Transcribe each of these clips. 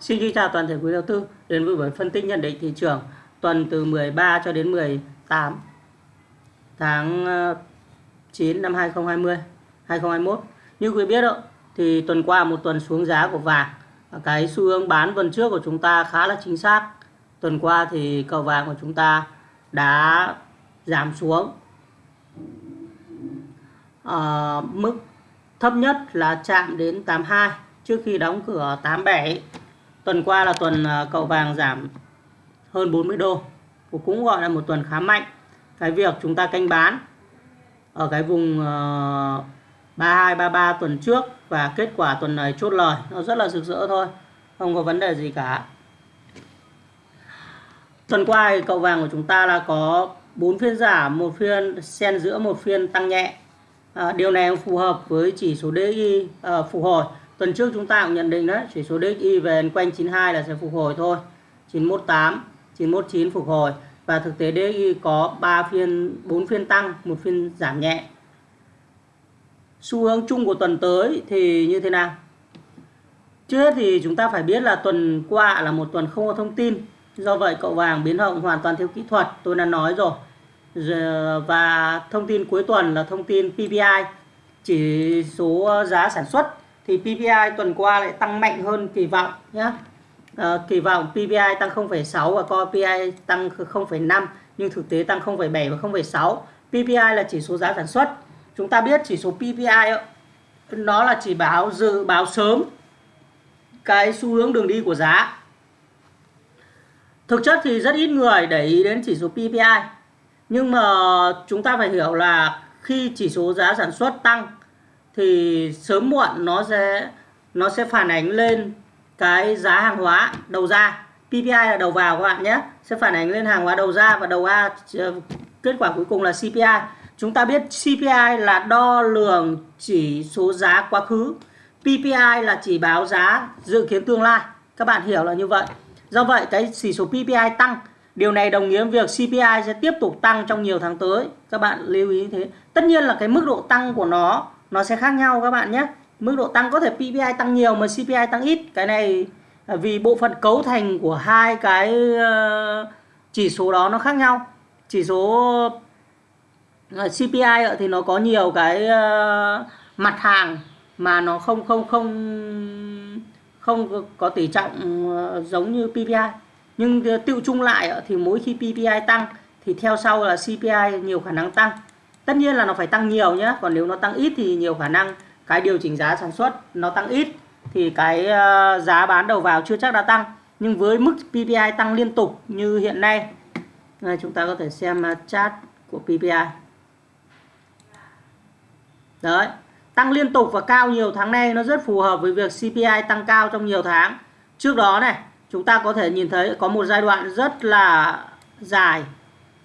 Xin kính chào toàn thể quý đầu tư đến với buổi phân tích nhận định thị trường tuần từ 13 cho đến 18 tháng ờ, 9 năm 2020 2021. Như quý biết đó, thì tuần qua một tuần xuống giá của vàng. Cái xu hướng bán tuần trước của chúng ta khá là chính xác. Tuần qua thì cầu vàng của chúng ta đã giảm xuống à, mức thấp nhất là chạm đến 82 trước khi đóng cửa 87 tuần qua là tuần ờ, cậu vàng giảm hơn 40 đô. Cũng gọi là một tuần khá mạnh. Cái việc chúng ta canh bán ở cái vùng ờ, 32 33 tuần trước và kết quả tuần này chốt lời nó rất là rực rỡ thôi không có vấn đề gì cả. Tuần qua thì cậu vàng của chúng ta là có 4 phiên giảm một phiên xen giữa một phiên tăng nhẹ. À, điều này phù hợp với chỉ số DI à, phục hồi tuần trước chúng ta cũng nhận định đấy, chỉ số DXY về quanh 92 là sẽ phục hồi thôi. 918 919 phục hồi. Và thực tế DXY có 3 phiên 4 phiên tăng, một phiên giảm nhẹ. Xu hướng chung của tuần tới thì như thế nào? Trước hết thì chúng ta phải biết là tuần qua là một tuần không có thông tin. Do vậy cậu vàng biến động hoàn toàn theo kỹ thuật, tôi đã nói rồi. Và thông tin cuối tuần là thông tin PPI chỉ số giá sản xuất thì PPI tuần qua lại tăng mạnh hơn kỳ vọng nhé à, ờ, kỳ vọng PPI tăng 0,6 và Core PPI tăng 0,5 nhưng thực tế tăng 0,7 và 0,6 PPI là chỉ số giá sản xuất. Chúng ta biết chỉ số PPI nó là chỉ báo dự báo sớm cái xu hướng đường đi của giá. Thực chất thì rất ít người để ý đến chỉ số PPI nhưng mà chúng ta phải hiểu là khi chỉ số giá sản xuất tăng thì sớm muộn nó sẽ nó sẽ phản ánh lên cái giá hàng hóa đầu ra. PPI là đầu vào các bạn nhé. Sẽ phản ánh lên hàng hóa đầu ra và đầu a kết quả cuối cùng là CPI chúng ta biết CPI là đo lường chỉ số giá quá khứ. PPI là chỉ báo giá dự kiến tương lai. Các bạn hiểu là như vậy. Do vậy, cái chỉ số PPI tăng. Điều này đồng nghĩa việc CPI sẽ tiếp tục tăng trong nhiều tháng tới. Các bạn lưu ý thế. Tất nhiên là cái mức độ tăng của nó nó sẽ khác nhau các bạn nhé. Mức độ tăng có thể PPI tăng nhiều mà CPI tăng ít. Cái này vì bộ phận cấu thành của hai cái ờ, chỉ số đó nó khác nhau. Chỉ số ờ, CPI thì nó có nhiều cái ờ, mặt hàng mà nó không không không không có tỷ trọng giống như PPI nhưng tiêu chung lại thì mỗi khi PPI tăng, thì theo sau là CPI nhiều khả năng tăng tất nhiên là nó phải tăng nhiều nhé còn nếu nó tăng ít thì nhiều khả năng cái điều chỉnh giá sản xuất nó tăng ít thì cái ờ, giá bán đầu vào chưa chắc đã tăng. Nhưng với mức PPI tăng liên tục như hiện nay đây, chúng ta có thể xem ờ, chart của PPI đấy tăng liên tục và cao nhiều tháng nay nó rất phù hợp với việc CPI tăng cao trong nhiều tháng. Trước đó này chúng ta có thể nhìn thấy có một giai đoạn rất là dài.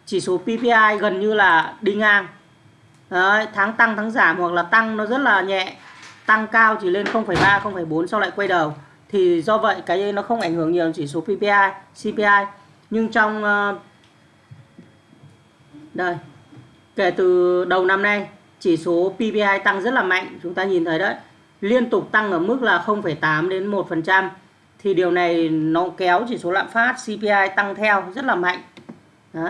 Chỉ số PPI gần như là đi ngang. Đấy, tháng tăng tháng giảm hoặc là tăng nó rất là nhẹ. Tăng cao chỉ lên 0,3 0,4 sau lại quay đầu. Thì do vậy cái nó không ảnh hưởng nhiều chỉ số PPI CPI nhưng trong ờ, đây kể từ đầu năm nay chỉ số PPI tăng rất là mạnh chúng ta nhìn thấy đấy. Liên tục tăng ở mức là 0,8 đến 1% thì điều này nó kéo chỉ số lạm phát CPI tăng theo rất là mạnh. Đó.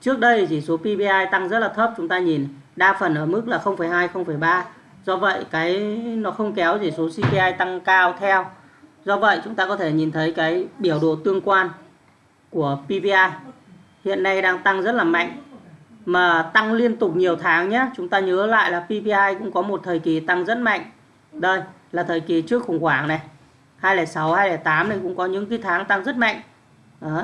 Trước đây chỉ số PPI tăng rất là thấp chúng ta nhìn đa phần ở mức là 0,2 0,3. Do vậy cái nó không kéo chỉ số CPI tăng cao theo. Do vậy chúng ta có thể nhìn thấy cái biểu đồ tương quan của PPI hiện nay đang tăng rất là mạnh mà tăng liên tục nhiều tháng nhé. Chúng ta nhớ lại là PPI cũng có một thời kỳ tăng rất mạnh. Đây là thời kỳ trước khủng hoảng này 206, 208 này cũng có những cái tháng tăng rất mạnh. Đó.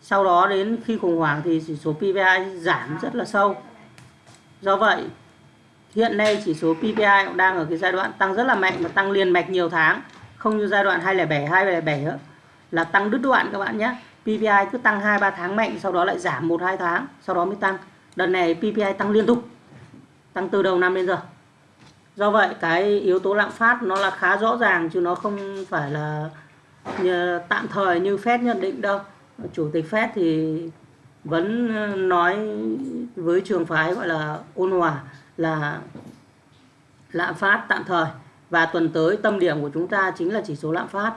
Sau đó đến khi khủng hoảng thì chỉ số PPI giảm rất là sâu. Do vậy, hiện nay chỉ số PPI cũng đang ở cái giai đoạn tăng rất là mạnh và tăng liền mạch nhiều tháng. Không như giai đoạn 207, 207 nữa là tăng đứt đoạn các bạn nhé. PPI cứ tăng 2-3 tháng mạnh sau đó lại giảm 1-2 tháng sau đó mới tăng. Đợt này PPI tăng liên tục. Tăng từ đầu năm đến giờ do vậy cái yếu tố lạm phát nó là khá rõ ràng chứ nó không phải là ờ, tạm thời như Fed nhận định đâu chủ tịch Fed thì vẫn ờ, nói với trường phái gọi là ôn hòa là lạm phát tạm thời và tuần tới tâm điểm của chúng ta chính là chỉ số lạm phát.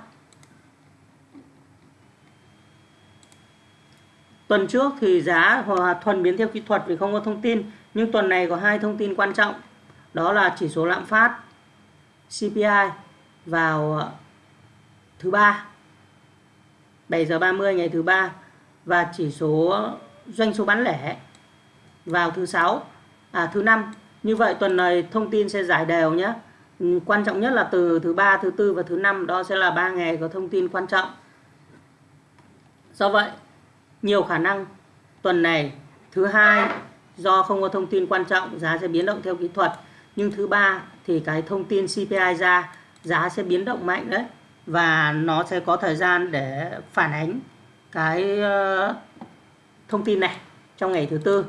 Tuần trước thì giá hòa thuần biến theo kỹ thuật vì không có thông tin, nhưng tuần này có hai thông tin quan trọng. Đó là chỉ số lạm phát CPI vào ờ, thứ ba 7 giờ 30 ngày thứ ba và chỉ số doanh số bán lẻ vào thứ sáu à thứ năm. Như vậy tuần này thông tin sẽ giải đều nhé. Ừ, quan trọng nhất là từ thứ ba, thứ tư và thứ năm, đó sẽ là ba ngày có thông tin quan trọng. Do vậy, nhiều khả năng tuần này, thứ hai, do không có thông tin quan trọng, giá sẽ biến động theo kỹ thuật. Nhưng thứ ba thì cái thông tin CPI ra, giá sẽ biến động mạnh đấy. Và nó sẽ có thời gian để phản ánh cái ờ, thông tin này trong ngày thứ tư.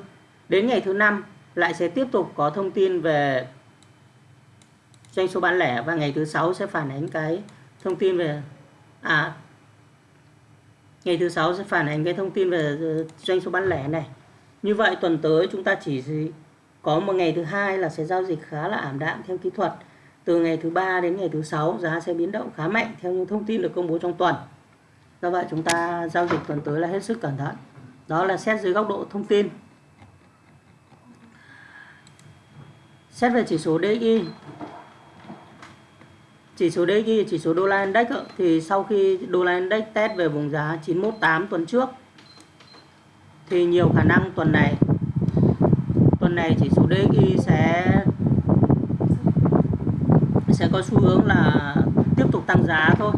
Đến ngày thứ năm lại sẽ tiếp tục có thông tin về doanh số bán lẻ và ngày thứ sáu sẽ phản ánh cái thông tin về à ngày thứ sáu sẽ phản ánh cái thông tin về ờ, doanh số bán lẻ này. Như vậy tuần tới chúng ta chỉ có một ngày thứ hai là sẽ giao dịch khá là ảm đạm theo kỹ thuật. Từ ngày thứ ba đến ngày thứ sáu giá sẽ biến động khá mạnh theo những thông tin được công bố trong tuần do vậy chúng ta giao dịch tuần tới là hết sức cẩn thận. Đó là xét dưới góc độ thông tin. Xét về chỉ số DXY chỉ số DXY chỉ số đô la index thì sau khi đô la index test về vùng giá 918 tuần trước, thì nhiều khả năng tuần này tuần này chỉ số DXY sẽ sẽ có xu hướng là tiếp tục tăng giá thôi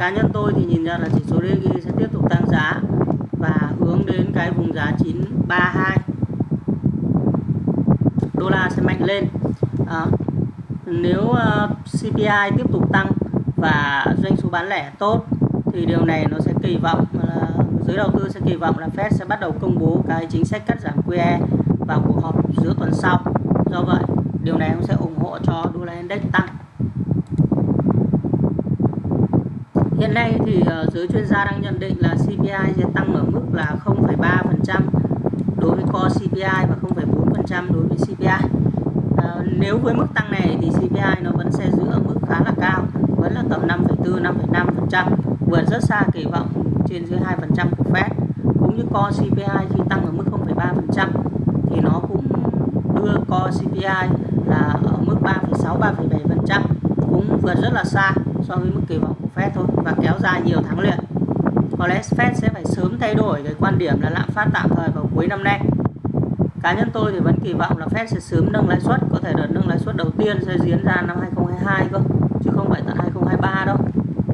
cá nhân tôi thì nhìn ra là chỉ số DG sẽ tiếp tục tăng giá và hướng đến cái vùng giá 932 đô la sẽ mạnh lên. À, nếu ờ, uh, CPI tiếp tục tăng và doanh số bán lẻ tốt thì điều này nó sẽ kỳ vọng là giới đầu tư sẽ kỳ vọng là Fed sẽ bắt đầu công bố cái chính sách cắt giảm QE vào cuộc họp giữa tuần sau. Do vậy điều này cũng sẽ ủng hộ cho đô la index tăng. Hiện nay thì ờ, giới chuyên gia đang nhận định là CPI sẽ tăng ở mức là 0,3% đối với core CPI và 0,4% đối với CPI à, ờ, nếu với mức tăng này thì CPI nó vẫn sẽ giữ ở mức khá là cao vẫn là tầm 5,4 5,5% vượt rất xa kỳ vọng trên dưới 2% của Fed. Cũng như core CPI khi tăng ở mức 0,3% thì nó cũng đưa core CPI là ở mức 3,6 3,7% cũng vượt rất là xa so với mức kỳ vọng của Fed thôi và kéo dài nhiều tháng liền. Có lẽ Fed sẽ phải sớm thay đổi cái quan điểm là lạm phát tạm thời vào cuối năm nay. Cá nhân tôi thì vẫn kỳ vọng là Fed sẽ sớm nâng lãi suất có thể đợt nâng lãi suất đầu tiên sẽ diễn ra năm 2022 cơ chứ không phải tận 2023 đâu.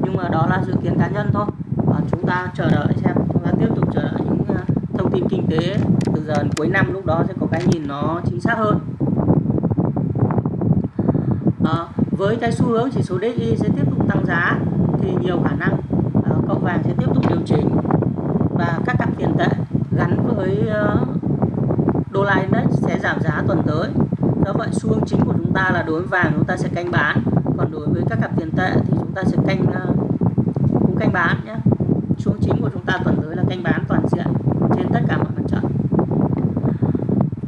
Nhưng mà đó là dự kiến cá nhân thôi. Và chúng ta chờ đợi xem chúng ta tiếp tục chờ đợi những à, thông tin kinh tế từ giờ đến cuối năm lúc đó sẽ có cái nhìn nó chính xác hơn. À, với cái xu hướng chỉ số DXY sẽ tiếp tục tăng giá thì nhiều khả năng uh, cậu vàng sẽ tiếp tục điều chỉnh và các cặp tiền tệ gắn với uh, đô la index sẽ giảm giá tuần tới. Do vậy xu hướng chính của chúng ta là đối với vàng chúng ta sẽ canh bán còn đối với các cặp tiền tệ thì chúng ta sẽ canh uh, cũng canh bán nhé. Xu hướng chính của chúng ta tuần tới là canh bán toàn diện trên tất cả mọi mặt trận.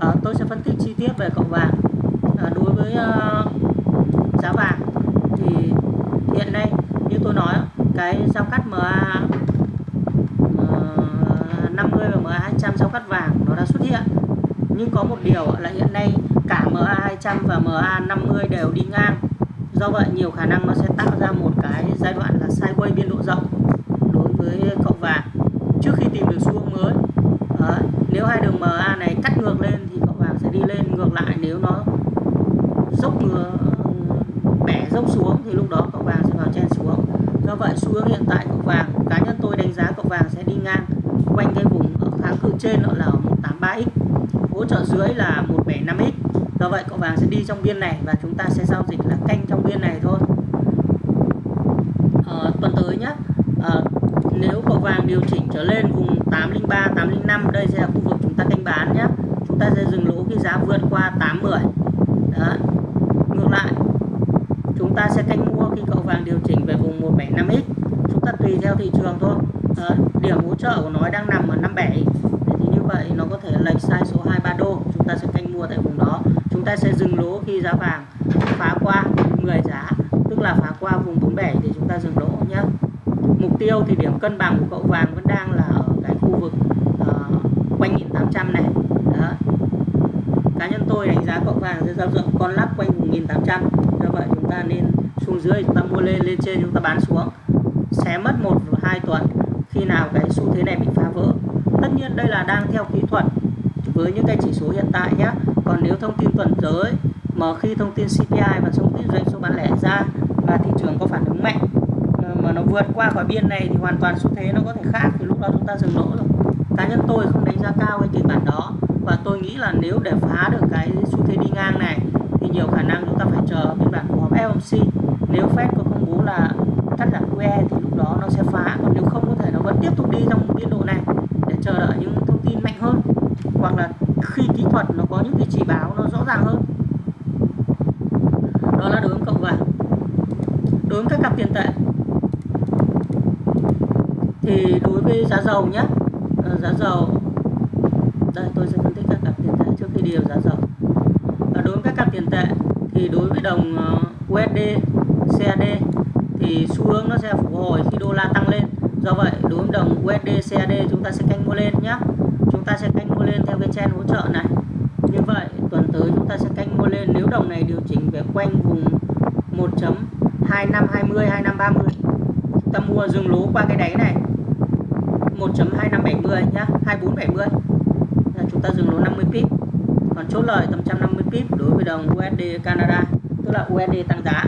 À, tôi sẽ phân tích chi tiết về cậu vàng. À, đối với uh, giá vàng hiện nay như tôi nói cái giao cắt MA uh, 50 và MA 200 giao cắt vàng nó đã xuất hiện. Nhưng có một điều là hiện nay cả MA200 và MA50 đều đi ngang. Do vậy nhiều khả năng nó sẽ tạo ra một cái giai đoạn là sideways biên độ rộng đối với cậu vàng. Trước khi tìm được xu hướng mới Đấy. nếu hai đường MA này cắt ngược lên thì cậu vàng sẽ đi lên ngược lại. Nếu nó dốc bẻ dốc xuống thì lúc đó cậu vàng sẽ vào chen xuống do vậy xu hướng hiện tại cậu vàng cá nhân tôi đánh giá cậu vàng sẽ đi ngang quanh cái vùng kháng cự trên đó là 183x hỗ trợ dưới là 175x do vậy cậu vàng sẽ đi trong biên này và chúng ta sẽ giao dịch là canh trong biên này thôi. À, tuần tới nhé à, ờ, nếu cậu vàng điều chỉnh trở lên vùng 803 805 đây sẽ là khu vực chúng ta canh bán nhé chúng ta sẽ dừng lỗ khi giá vượt qua 810 đó. Ngược lại chúng ta sẽ canh mua khi cậu vàng điều chỉnh về vùng 5x chúng ta tùy theo thị trường thôi. À, điểm hỗ trợ của nó đang nằm ở 57 vậy nó có thể lệch sai số 23 đô. Chúng ta sẽ canh mua tại vùng đó. Chúng ta sẽ dừng lỗ khi giá vàng phá qua 10 giá tức là phá qua vùng 47 thì chúng ta dừng lỗ nhé mục tiêu thì điểm cân bằng của cậu vàng vẫn đang là ở cái khu vực uh, quanh 1800 này. Đó. Cá nhân tôi đánh giá cậu vàng sẽ giao dựng con lắc quanh vùng 1800 do vậy chúng ta nên xuống dưới, chúng ta mua lên lên trên chúng ta bán xuống. Sẽ mất một, hai tuần khi nào cái xu thế này bị phá vỡ. Tất nhiên đây là đang theo kỹ thuật với những cái chỉ số hiện tại nhé còn nếu thông tin tuần tới, mà khi thông tin CPI và thông tin doanh số bán lẻ ra và thị trường có phản ứng mạnh, mà nó vượt qua khỏi biên này thì hoàn toàn xu thế nó có thể khác, thì lúc đó chúng ta dừng lỗ rồi. Cá nhân tôi không đánh giá cao cái kịch bản đó và tôi nghĩ là nếu để phá được cái xu thế đi ngang này thì nhiều khả năng chúng ta phải chờ biên bản của FOMC nếu Fed có công bố là cắt giảm QE thì lúc đó nó sẽ phá. Còn nếu không có thể nó vẫn tiếp tục đi trong biên độ này để chờ đợi những thông tin mạnh hơn, hoặc là khi kỹ thuật nó có những cái chỉ báo nó rõ ràng hơn. Đó là đối với cộng vàng đối với các cặp tiền tệ. Thì đối với giá dầu nhé ờ, giá dầu, đây, tôi sẽ phân tích các cặp tiền tệ trước khi đi vào giá dầu. Và đối với các cặp tiền tệ thì đối với đồng ờ, USD CAD thì xu hướng nó sẽ phục hồi khi đô la tăng lên. Do vậy, đối với đồng USD CAD chúng ta sẽ canh mua lên nhé chúng ta sẽ canh mua lên theo cái chen hỗ trợ này. Như vậy, tuần tới chúng ta sẽ canh mua lên. Nếu đồng này điều chỉnh về quanh vùng 1.2520 2530 chúng ta mua dừng lỗ qua cái đáy này. 1.2570 nhá 2470 chúng ta dừng lỗ 50 pip. Còn chốt lời tầm 150 pip đối với đồng USD Canada, tức là USD tăng giá.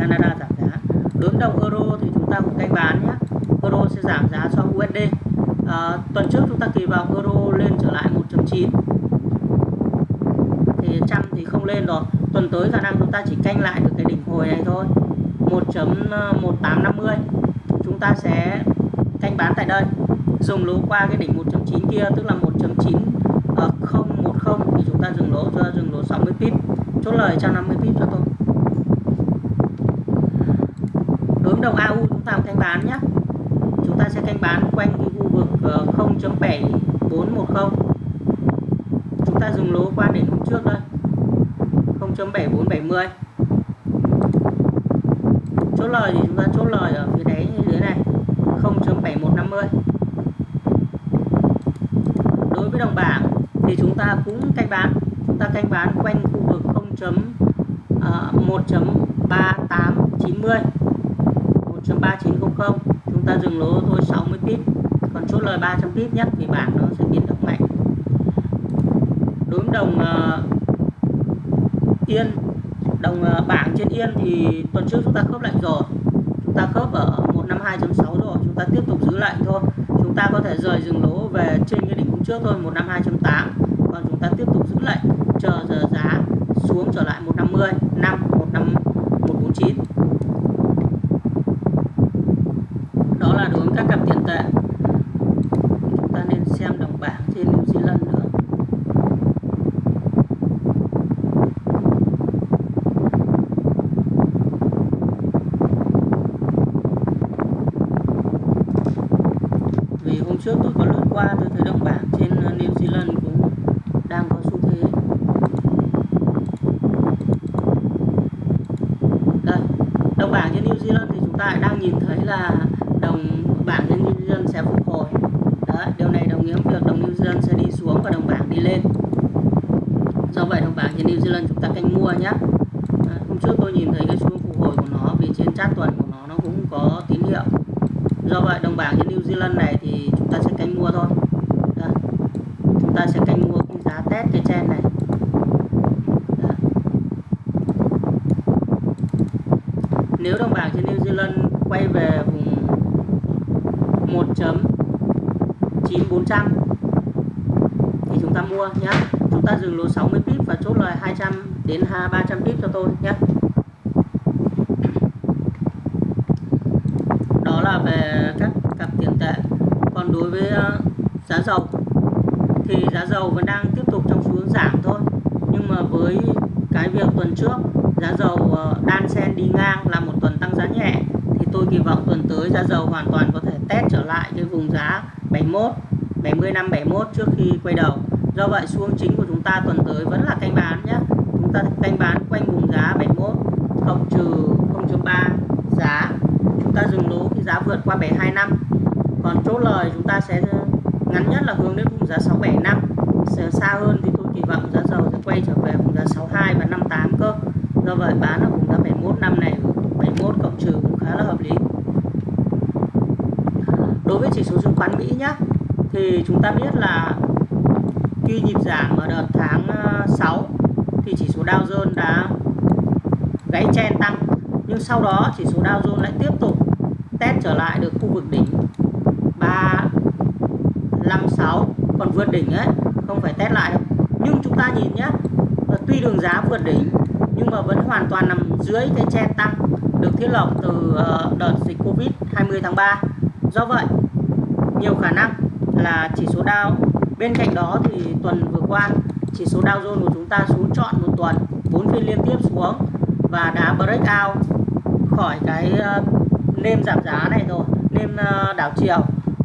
Canada giảm giá. Đối với đồng euro thì chúng ta cũng canh bán nhé. Euro sẽ giảm giá so với USD à, tuần trước chúng ta kỳ vọng euro lên trở lại 1.9 thì trăm thì không lên rồi. Tuần tới khả năng chúng ta chỉ canh lại được cái đỉnh hồi này thôi. 1.1850 chúng ta sẽ canh bán tại đây. Dùng lỗ qua cái đỉnh 1.9 kia tức là 1.9 010 ờ, thì chúng ta dừng lỗ cho dừng lỗ 60 pip. Chốt lời 150 pip cho tôi. Đối đồng AU chúng ta canh bán nhé chúng ta sẽ canh bán quanh cái khu vực ờ, 0.7410 chúng ta dừng lỗ qua đến hôm trước đây 0.7470 chốt lời thì chúng ta chốt lời ở phía đáy như thế này 0.7150 đối với đồng bảng thì chúng ta cũng canh bán, chúng ta canh bán quanh khu vực 0.1.3890 1.3900 chúng ta dừng lỗ thôi 60 pip còn chốt lời 300 pip nhất vì bảng nó sẽ biến động mạnh. Đối với đồng uh, yên đồng uh, bảng trên yên thì tuần trước chúng ta khớp lệnh rồi. Chúng ta khớp ở 152.6 rồi chúng ta tiếp tục giữ lệnh thôi. Chúng ta có thể rời dừng lỗ về trên cái đỉnh hôm trước thôi 152.8 còn chúng ta tiếp tục giữ lệnh chờ giờ giá xuống trở lại 150 5 15 149 đó là đối với các cặp tiền tệ chúng ta nên xem đồng bảng trên New Zealand nữa vì hôm trước tôi có lướt qua tôi thấy đồng bảng trên New Zealand cũng đang có xu thế đây đồng bảng trên New Zealand thì chúng ta đang nhìn thấy là đồng bảng trên New Zealand sẽ phục hồi. Đấy, điều này đồng nghĩa việc đồng New Zealand sẽ đi xuống và đồng bảng đi lên. Do vậy đồng bảng trên New Zealand chúng ta canh mua nhé à, hôm trước tôi nhìn thấy cái xu phục hồi của nó vì trên chart tuần của nó nó cũng có tín hiệu. Do vậy đồng bảng trên New Zealand này thì chúng ta sẽ canh mua thôi. Đấy. chúng ta sẽ canh mua cái giá test cái chen này Đấy nếu đồng bảng trên New Zealand quay về vùng 1.9400 thì chúng ta mua nhé chúng ta dừng lỗ 60 pip và chốt lời 200 đến 300 pip cho tôi nhé đó là về các cặp tiền tệ. Còn đối với ờ, giá dầu thì giá dầu vẫn đang tiếp tục trong xu hướng giảm thôi. Nhưng mà với cái việc tuần trước giá dầu ờ, đan sen đi ngang là một tuần tăng giá nhẹ. Thì tôi kỳ vọng tuần tới giá dầu hoàn toàn có thể test trở lại cái vùng giá 71 70 năm 71 trước khi quay đầu. Do vậy, xu hướng chính của chúng ta tuần tới vẫn là canh bán nhé chúng ta canh bán quanh vùng giá 71 cộng trừ 0.3 giá. Chúng ta dừng lỗ khi giá vượt qua 72 năm. Còn chốt lời chúng ta sẽ ngắn nhất là hướng đến vùng giá 675 xa hơn thì tôi kỳ vọng giá dầu sẽ quay trở về vùng giá 62 và 58 cơ do vậy bán ở vùng giá 71 năm này 71 cộng trừ cũng khá là hợp lý. Đối với chỉ số chứng khoán Mỹ nhé thì chúng ta biết là khi nhịp giảm ở đợt tháng ờ, 6 thì chỉ số Dow Jones đã gãy chen tăng. Nhưng sau đó chỉ số Dow Jones lại tiếp tục test trở lại được khu vực đỉnh 356 còn vượt đỉnh ấy, không phải test lại. Nhưng chúng ta nhìn nhé tuy đường giá vượt đỉnh nhưng mà vẫn hoàn toàn nằm dưới cái trend tăng được thiết lập từ ờ, đợt dịch Covid 20 tháng 3 do vậy, nhiều khả năng là chỉ số Dow, bên cạnh đó thì tuần vừa qua, chỉ số Dow Jones của chúng ta xuống trọn một tuần 4 phiên liên tiếp xuống và đã break out khỏi cái ờ, nêm giảm giá này rồi, nêm ờ, đảo chiều.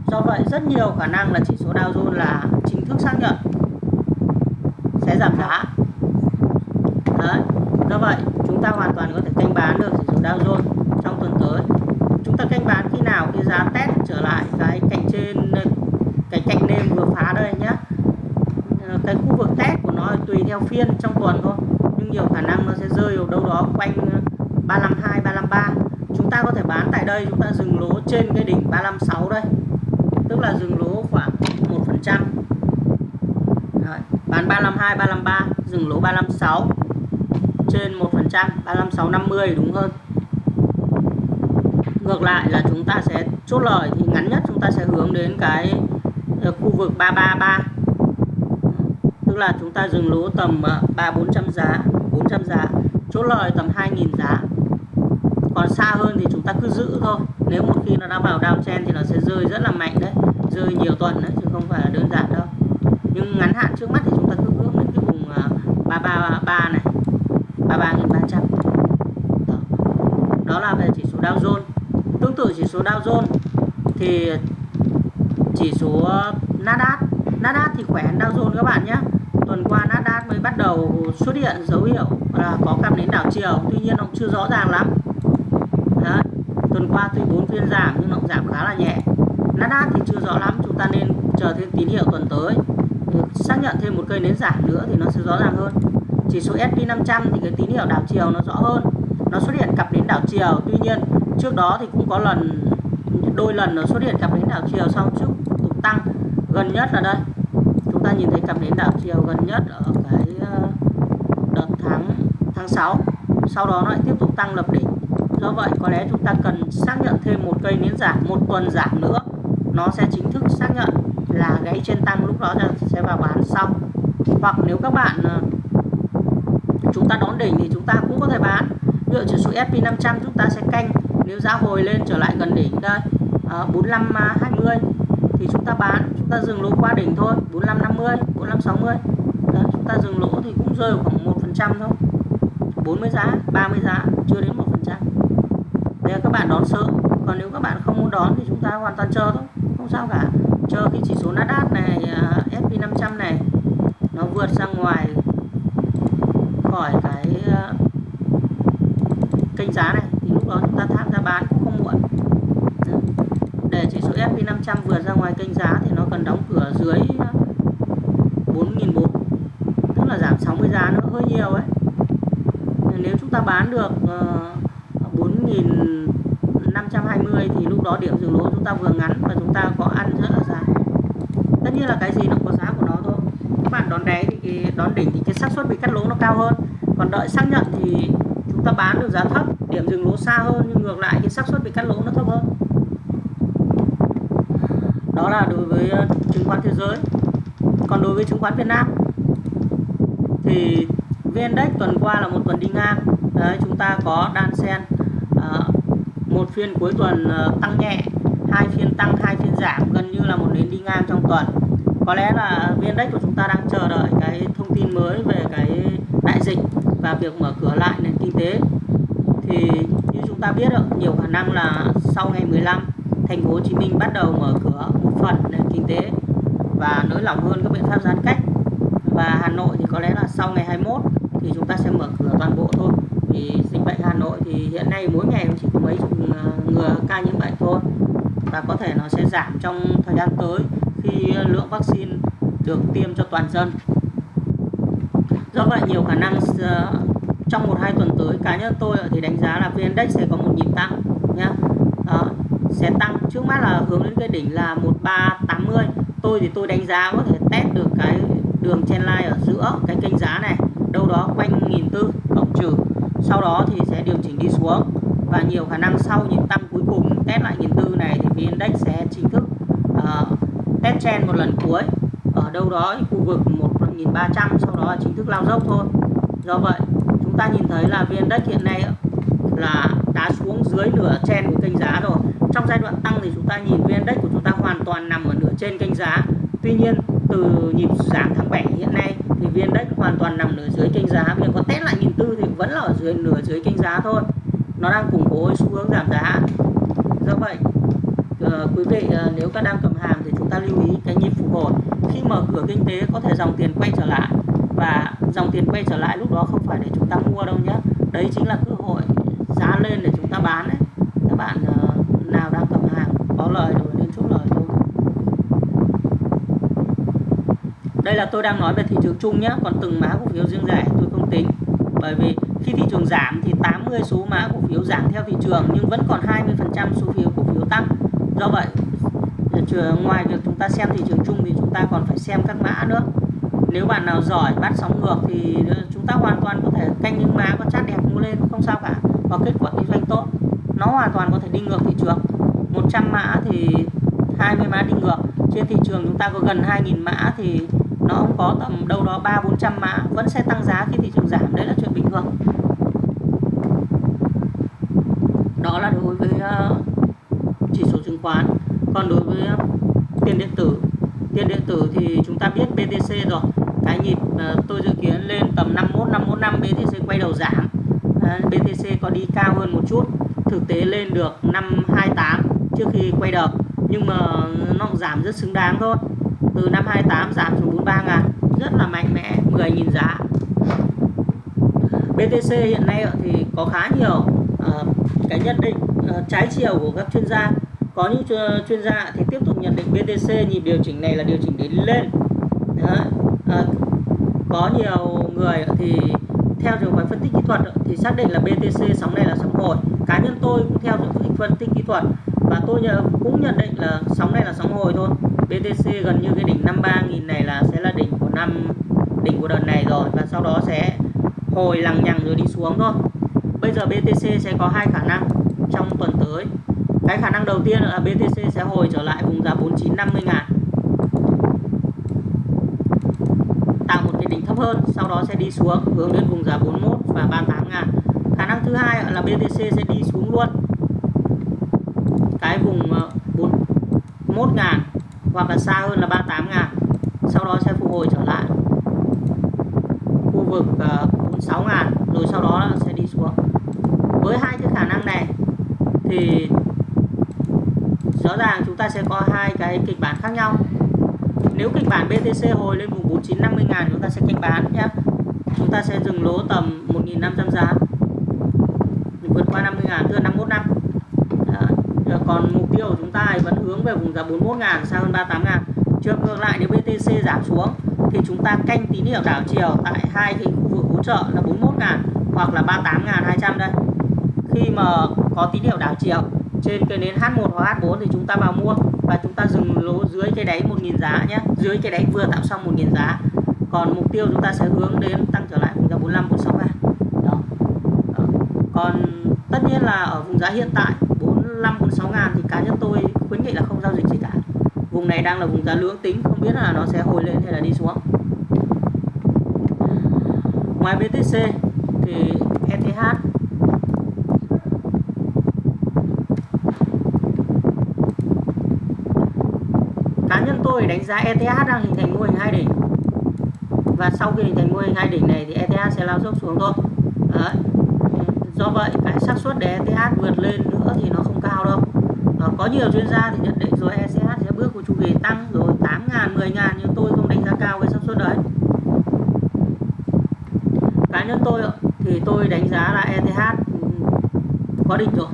Do vậy, rất nhiều khả năng là chỉ số Dow Jones là chính thức xác nhận sẽ giảm giá do vậy, chúng ta hoàn toàn có thể canh bán được chỉ số Dow Jones trong tuần tới. Chúng ta canh bán khi nào? Khi giá test trở lại, cái cạnh trên, cái cạnh nêm vừa phá đây nhé ờ, cái khu vực test của nó tùy theo phiên trong tuần thôi, nhưng nhiều khả năng nó sẽ rơi vào đâu đó quanh ờ, 352 353 chúng ta có thể bán tại đây, chúng ta dừng lỗ trên cái đỉnh 356 đây. Tức là dừng lỗ khoảng 1 phần trăm. Bán 352 353 dừng lỗ 356 trên 1%, 35650 đúng hơn. Ngược lại là chúng ta sẽ chốt lời thì ngắn nhất chúng ta sẽ hướng đến cái ờ, khu vực 333 tức là chúng ta dừng lỗ tầm ờ, 3 400 giá 400 giá chốt lời tầm 2.000 giá. Còn xa hơn thì chúng ta cứ giữ thôi. Nếu một khi nó đã vào downtrend thì nó sẽ rơi rất là mạnh đấy rơi nhiều tuần đấy chứ không phải là đơn giản đâu. Nhưng ngắn hạn trước mắt thì chúng ta cứ hướng đến cái vùng ờ, 333 này 33.300 đó. đó là về chỉ số Dow Jones. Tương tự chỉ số Dow Jones thì chỉ số uh, Nasdaq. Nasdaq thì khỏe hơn Dow Jones các bạn nhé. Tuần qua Nasdaq mới bắt đầu xuất hiện dấu hiệu là có cam đến đảo chiều. Tuy nhiên nó chưa rõ ràng lắm. Đó. tuần qua tuy bốn phiên giảm nhưng nó giảm khá là nhẹ. Nasdaq thì chưa rõ lắm. Chúng ta nên chờ thêm tín hiệu tuần tới. Ừ, xác nhận thêm một cây nến giảm nữa thì nó sẽ rõ ràng hơn. Chỉ số S&P 500 thì cái tín hiệu đảo chiều nó rõ hơn nó xuất hiện cặp đến đảo chiều. Tuy nhiên, trước đó thì cũng có lần, đôi lần nó xuất hiện cặp đến đảo chiều sau trước tục tăng. Gần nhất là đây. Chúng ta nhìn thấy cặp đến đảo chiều gần nhất ở cái ờ, đợt tháng tháng 6 sau đó nó lại tiếp tục tăng lập đỉnh. Do vậy, có lẽ chúng ta cần xác nhận thêm một cây nến giảm, một tuần giảm nữa. Nó sẽ chính thức xác nhận là gãy trên tăng lúc đó sẽ vào bán xong hoặc nếu các bạn ờ, chúng ta đón đỉnh thì chúng ta cũng có thể bán dựa chỉ số S&P 500 chúng ta sẽ canh. Nếu giá hồi lên trở lại gần đỉnh đây à, 45 20 thì chúng ta bán chúng ta dừng lỗ qua đỉnh thôi 45 50 45 60 Đấy, chúng ta dừng lỗ thì cũng rơi khoảng 1 phần trăm thôi. 40 giá 30 giá chưa đến 1 phần trăm. Đây các bạn đón sớm. Còn nếu các bạn không muốn đón thì chúng ta hoàn toàn chờ thôi không sao cả chờ cái chỉ số Nasdaq này uh, S&P 500 này nó vượt ra ngoài khỏi cái uh, kênh giá này thì lúc đó chúng ta tham gia bán cũng không muộn để chỉ số S&P 500 vượt ra ngoài kênh giá thì nó cần đóng cửa dưới 4.400 uh, tức là giảm 60 giá nữa hơi nhiều ấy nếu chúng ta bán được uh, 4.520 thì lúc đó điểm dừng lỗ chúng ta vừa ngắn và chúng ta có ăn rất là dài tất nhiên là cái gì nó có giá của nó thôi các bạn đón đáy thì cái đón đỉnh thì cái xác suất bị cắt lỗ nó cao hơn còn đợi xác nhận thì chúng ta bán được giá thấp điểm dừng lỗ xa hơn nhưng ngược lại thì xác suất bị cắt lỗ nó thấp hơn. Đó là đối với ờ, chứng khoán thế giới. Còn đối với chứng khoán Việt Nam thì VN Index tuần qua là một tuần đi ngang. Đấy chúng ta có đan sen à, ờ, một phiên cuối tuần ờ, tăng nhẹ hai phiên tăng hai phiên giảm gần như là một nến đi ngang trong tuần. Có lẽ là VN Index của chúng ta đang chờ đợi cái thông tin mới về cái đại dịch và việc mở cửa lại nền kinh tế thì như chúng ta biết được nhiều khả năng là sau ngày 15 thành phố Hồ Chí Minh bắt đầu mở cửa một phần nền kinh tế và nới lỏng hơn các biện pháp giãn cách. Và Hà Nội thì có lẽ là sau ngày 21 thì chúng ta sẽ mở cửa toàn bộ thôi. Vì dịch bệnh Hà Nội thì hiện nay mỗi ngày chỉ có mấy chục ờ, người ca nhiễm bệnh thôi. Và có thể nó sẽ giảm trong thời gian tới khi lượng vaccine được tiêm cho toàn dân. Do vậy nhiều khả năng ờ, trong một hai tuần tới cá nhân tôi thì đánh giá là vn index sẽ có một nhịp tăng nhá. Đó, sẽ tăng. Trước mắt là hướng đến cái đỉnh là 1380 tôi thì tôi đánh giá có thể test được cái đường trendline ở giữa cái kênh giá này đâu đó quanh nghìn tư cộng trừ. Sau đó thì sẽ điều chỉnh đi xuống. Và nhiều khả năng sau nhịp tăng cuối cùng test lại nghìn tư này thì vn index sẽ chính thức uh, test trend một lần cuối ở đâu đó khu vực 1300 sau đó chính thức lao dốc thôi. Do vậy chúng ta nhìn thấy là vn index hiện nay là đã xuống dưới nửa trên của kênh giá rồi. Trong giai đoạn tăng thì chúng ta nhìn vn index của chúng ta hoàn toàn nằm ở nửa trên kênh giá. Tuy nhiên, từ nhịp giảm tháng 7 hiện nay thì vn index hoàn toàn nằm nửa dưới kênh giá. Việc có test lại nhìn tư thì vẫn là ở dưới nửa dưới kênh giá thôi. Nó đang củng cố xu hướng giảm giá. Do vậy ờ, quý vị ờ, nếu các đang cầm hàng thì chúng ta lưu ý cái nhịp phục hồi. Khi mở cửa kinh tế có thể dòng tiền quay trở lại và dòng tiền quay trở lại, lúc đó không phải để chúng ta mua đâu nhé đấy chính là cơ hội giá lên để chúng ta bán đấy các bạn ờ, nào đang cầm hàng, có lời rồi nên chốt lời thôi. Đây là tôi đang nói về thị trường chung nhé còn từng mã cổ phiếu riêng lẻ tôi không tính. Bởi vì khi thị trường giảm thì 80 số mã cổ phiếu giảm theo thị trường, nhưng vẫn còn 20% số phiếu cổ phiếu tăng. Do vậy ờ, ngoài việc chúng ta xem thị trường chung thì chúng ta còn phải xem các mã nữa nếu bạn nào giỏi, bắt sóng ngược thì ờ, chúng ta hoàn toàn có thể canh những mã có chát đẹp mua lên, không sao cả. Và kết quả kinh doanh tốt. Nó hoàn toàn có thể đi ngược thị trường. 100 mã thì 20 mã đi ngược. Trên thị trường chúng ta có gần 2.000 mã thì nó không có tầm đâu đó 3 400 mã vẫn sẽ tăng giá khi thị trường giảm. Đấy là chuyện bình thường. Đó là đối với ờ, chỉ số chứng khoán. Còn đối với tiền điện tử, tiền điện tử thì chúng ta biết BTC rồi cái nhịp ờ, tôi dự kiến lên tầm 51 515 BTC quay đầu giảm. Ờ, BTC có đi cao hơn một chút thực tế lên được 528 trước khi quay đầu nhưng mà nó giảm rất xứng đáng thôi. Từ năm 28 giảm xuống 43 ngàn rất là mạnh mẽ 10.000 giá. BTC hiện nay thì có khá nhiều uh, cái nhận định uh, trái chiều của các chuyên gia. Có những chuyên gia thì tiếp tục nhận định BTC nhịp điều chỉnh này là điều chỉnh để lên. Đấy. À, có nhiều người thì theo trường phái phân tích kỹ thuật thì xác định là BTC sóng này là sóng hồi. Cá nhân tôi cũng theo trường phân tích kỹ thuật và tôi cũng nhận định là sóng này là sóng hồi thôi. BTC gần như cái đỉnh 53.000 này là sẽ là đỉnh của năm đỉnh của đợt này rồi và sau đó sẽ hồi lằng nhằng rồi đi xuống thôi. Bây giờ BTC sẽ có hai khả năng trong tuần tới. Cái khả năng đầu tiên là BTC sẽ hồi trở lại vùng giá 4950 ngàn tạo một cái đỉnh thấp hơn, sau đó sẽ đi xuống hướng đến vùng giá 41 và 38 ngàn. Khả năng thứ hai là BTC sẽ đi xuống luôn. Cái vùng ờ, 41 ngàn hoặc là xa hơn là 38 ngàn, sau đó sẽ phục hồi trở lại. Khu vực ờ, 46 ngàn, rồi sau đó sẽ đi xuống. Với hai cái khả năng này thì rõ ràng chúng ta sẽ có hai cái kịch bản khác nhau nếu kịch bản BTC hồi lên vùng 4950 ngàn, chúng ta sẽ canh bán nhé chúng ta sẽ dừng lỗ tầm 1.500 giá. Vượt qua 50 ngàn, tức là 51 năm. Đó. còn mục tiêu của chúng ta vẫn hướng về vùng giá 41 ngàn, xa hơn 38 ngàn. Trường ngược lại, nếu BTC giảm xuống, thì chúng ta canh tín hiệu đảo chiều tại hai cái khu vực hỗ trợ là 41 ngàn hoặc là 38 ngàn 200 đây. Khi mà có tín hiệu đảo chiều trên cái nến H1 hoặc H4 thì chúng ta vào mua và chúng ta dừng lỗ dưới cái đáy 1.000 giá nhé. Dưới cái đáy vừa tạo xong 1.000 giá. Còn mục tiêu chúng ta sẽ hướng đến tăng trở lại vùng giá 45 46 đó. đó. Còn tất nhiên là ở vùng giá hiện tại 45 46 ngàn thì cá nhân tôi khuyến nghị là không giao dịch gì cả. Vùng này đang là vùng giá lưỡng tính, không biết là nó sẽ hồi lên hay là đi xuống. Ngoài BTC thì ETH tôi đánh giá ETH đang hình thành mô hình hai đỉnh. Và sau khi hình thành mô hình hai đỉnh này thì ETH sẽ lao dốc xuống thôi. Đấy. do vậy cái xác suất để ETH vượt lên nữa thì nó không cao đâu. À, có nhiều chuyên gia thì nhận định rồi ETH sẽ bước của chu kỳ tăng rồi 8 ngàn 10 ngàn nhưng tôi không đánh giá cao cái xác suất đấy. Cá nhân tôi thì tôi đánh giá là ETH có đỉnh rồi.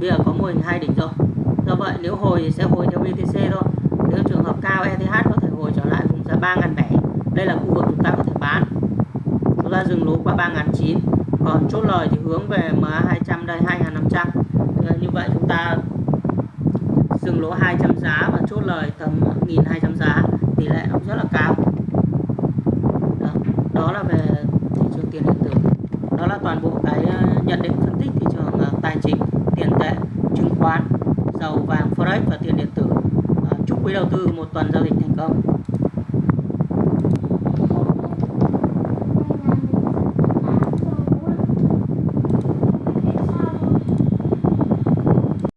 Bây giờ có mô hình hai đỉnh rồi. Do vậy nếu hồi thì sẽ hồi theo BTC thôi nếu trường hợp cao ETH có thể hồi trở lại vùng giá 3.700 đây là khu vực chúng ta có thể bán. Chúng ta dừng lỗ qua 3.900 còn chốt lời thì hướng về MA 200 đây 2.500 như vậy chúng ta dừng lỗ 200 giá và chốt lời tầm 1.200 giá. Tỷ lệ nó rất là cao. Đó, đó là về thị trường tiền điện tử. Đó là toàn bộ cái ờ, nhận định phân tích thị trường ờ, tài chính tiền tệ chứng khoán dầu vàng forex và tiền điện tử quỹ đầu tư một tuần giao dịch thành công.